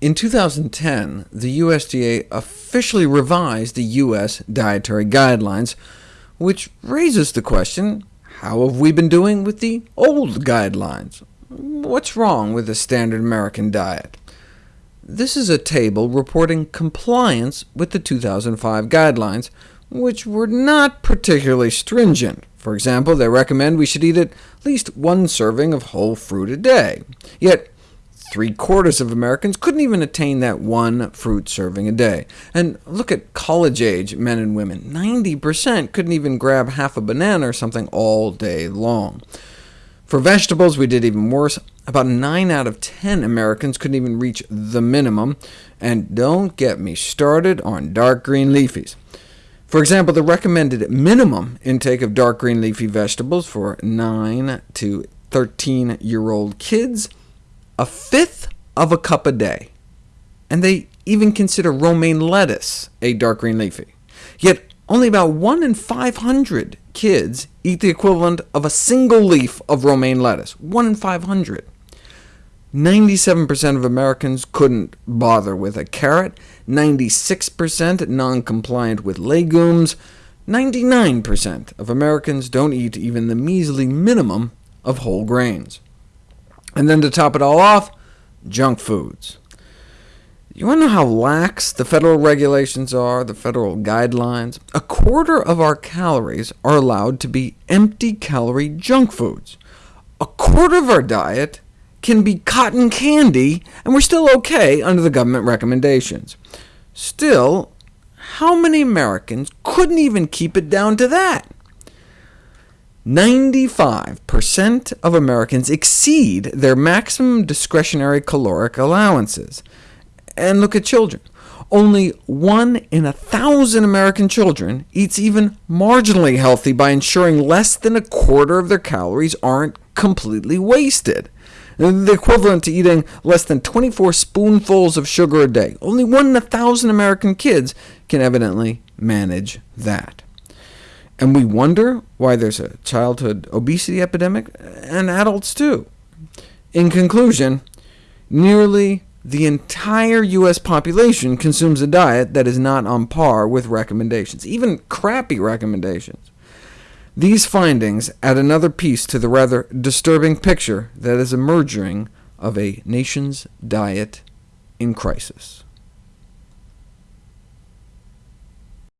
In 2010, the USDA officially revised the U.S. Dietary Guidelines, which raises the question, how have we been doing with the old guidelines? What's wrong with the standard American diet? This is a table reporting compliance with the 2005 guidelines, which were not particularly stringent. For example, they recommend we should eat at least one serving of whole fruit a day. Yet Three-quarters of Americans couldn't even attain that one fruit serving a day. And look at college-age men and women. 90% couldn't even grab half a banana or something all day long. For vegetables, we did even worse. About 9 out of 10 Americans couldn't even reach the minimum. And don't get me started on dark green leafies. For example, the recommended minimum intake of dark green leafy vegetables for 9 to 13-year-old kids a fifth of a cup a day, and they even consider romaine lettuce a dark green leafy. Yet only about 1 in 500 kids eat the equivalent of a single leaf of romaine lettuce. 1 in 500. 97% of Americans couldn't bother with a carrot, 96% non-compliant with legumes, 99% of Americans don't eat even the measly minimum of whole grains. And then to top it all off, junk foods. You want to know how lax the federal regulations are, the federal guidelines? A quarter of our calories are allowed to be empty-calorie junk foods. A quarter of our diet can be cotton candy, and we're still OK under the government recommendations. Still, how many Americans couldn't even keep it down to that? 95% of Americans exceed their maximum discretionary caloric allowances. And look at children. Only 1 in a thousand American children eats even marginally healthy by ensuring less than a quarter of their calories aren't completely wasted, the equivalent to eating less than 24 spoonfuls of sugar a day. Only 1 in a thousand American kids can evidently manage that. And we wonder why there's a childhood obesity epidemic, and adults too. In conclusion, nearly the entire U.S. population consumes a diet that is not on par with recommendations, even crappy recommendations. These findings add another piece to the rather disturbing picture that is emerging of a nation's diet in crisis.